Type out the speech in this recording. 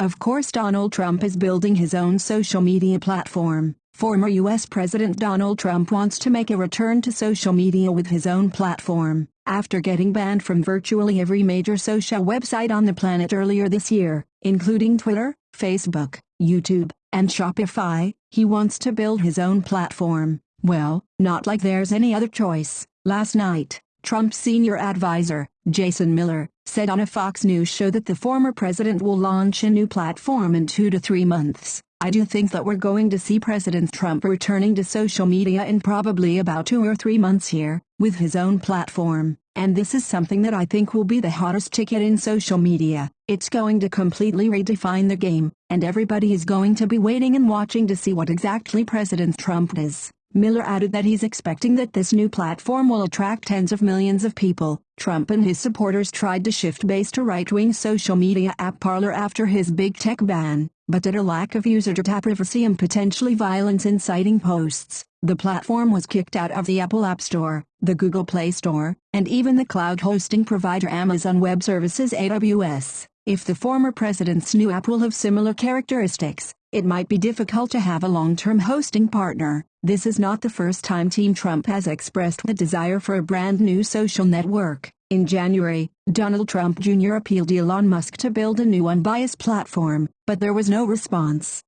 Of course Donald Trump is building his own social media platform. Former U.S. President Donald Trump wants to make a return to social media with his own platform. After getting banned from virtually every major social website on the planet earlier this year, including Twitter, Facebook, YouTube, and Shopify, he wants to build his own platform. Well, not like there's any other choice. Last night, Trump's senior advisor, Jason Miller, said on a Fox News show that the former president will launch a new platform in two to three months. I do think that we're going to see President Trump returning to social media in probably about two or three months here, with his own platform, and this is something that I think will be the hottest ticket in social media. It's going to completely redefine the game, and everybody is going to be waiting and watching to see what exactly President Trump does. Miller added that he's expecting that this new platform will attract tens of millions of people. Trump and his supporters tried to shift base to right-wing social media app Parler after his big tech ban, but due a lack of user data privacy and potentially violence-inciting posts, the platform was kicked out of the Apple App Store, the Google Play Store, and even the cloud hosting provider Amazon Web Services AWS. If the former president's new app will have similar characteristics, it might be difficult to have a long-term hosting partner. This is not the first time Team Trump has expressed the desire for a brand new social network. In January, Donald Trump Jr. appealed Elon Musk to build a new unbiased platform, but there was no response.